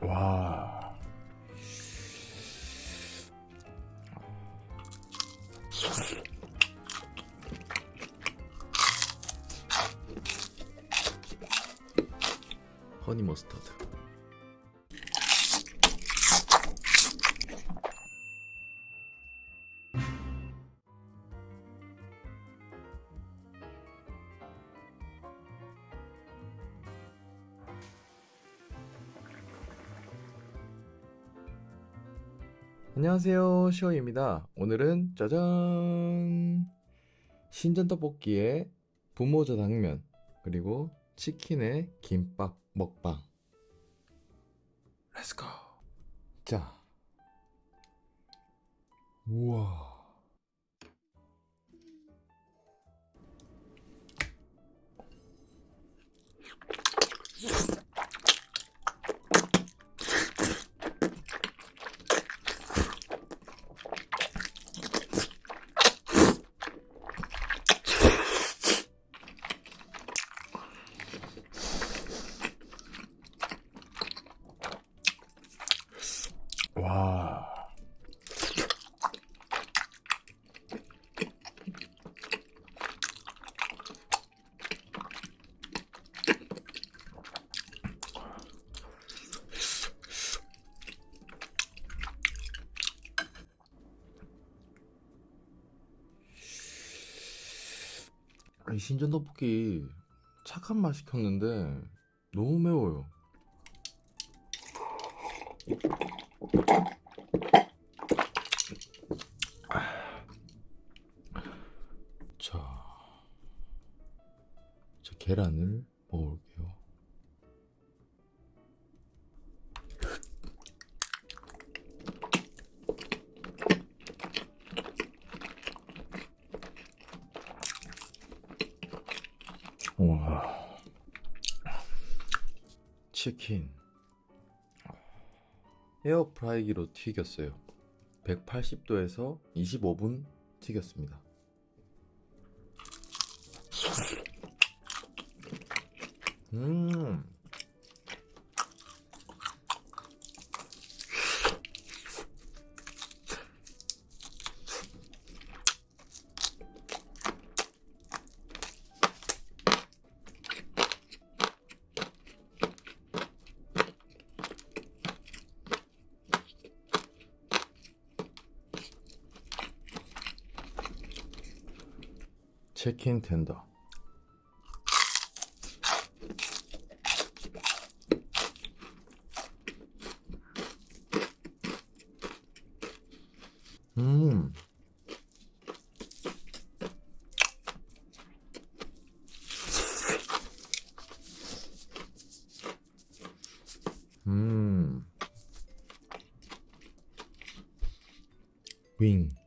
와. 허니 머스타드. 안녕하세요 시오입니다. 오늘은 짜잔! 신전 떡볶이에 분모자 당면 그리고 치킨에 김밥 먹방. let's go 자 우와 와 이 신전 떡볶이 착한 맛 시켰는데 너무 매워요. 자, 자 계란을 먹어볼게요. 와, 치킨 에어프라이기로 튀겼어요. 180도에서 25분 튀겼습니다. 음. 치킨 텐더. 음. 음. 윙.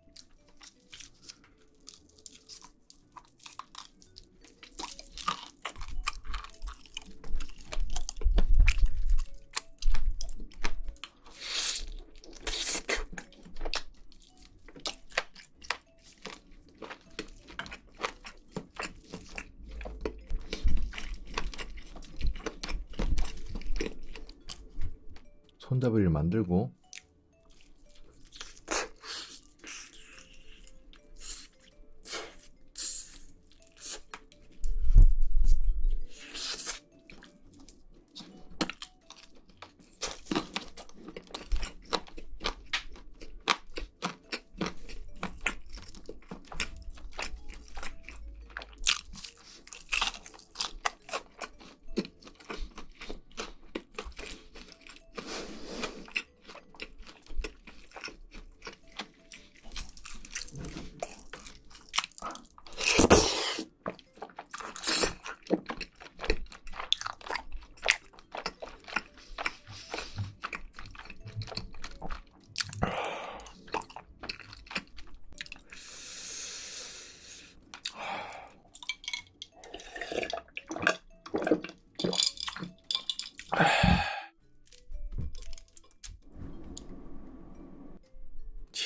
손잡이를 만들고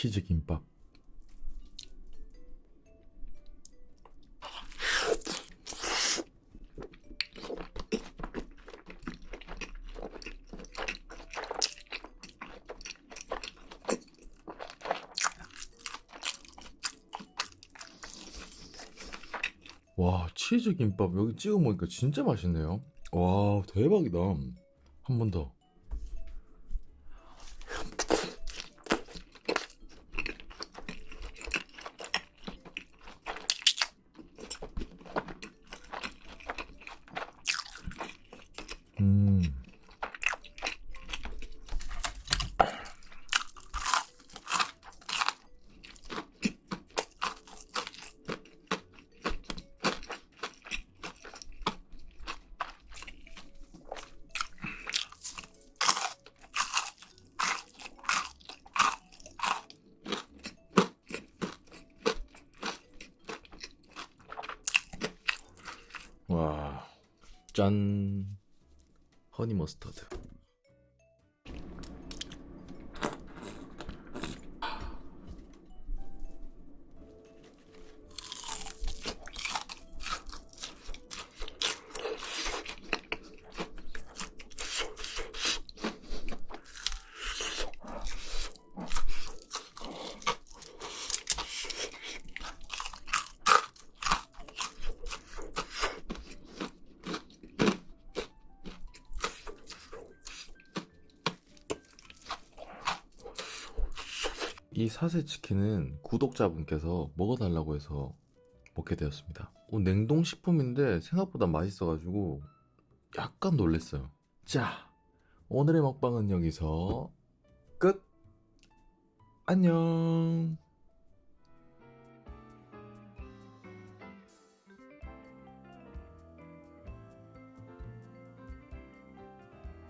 치즈 김밥. 와 치즈 김밥. 여기 찍어 먹으니까 진짜 맛있네요. 와 대박이다. 한 번 더. 와, 짠. 허니 머스터드. 이 사세 치킨은 구독자분께서 먹어달라고 해서 먹게 되었습니다. 어, 냉동식품인데 생각보다 맛있어가지고 약간 놀랬어요. 자, 오늘의 먹방은 여기서 끝! 안녕!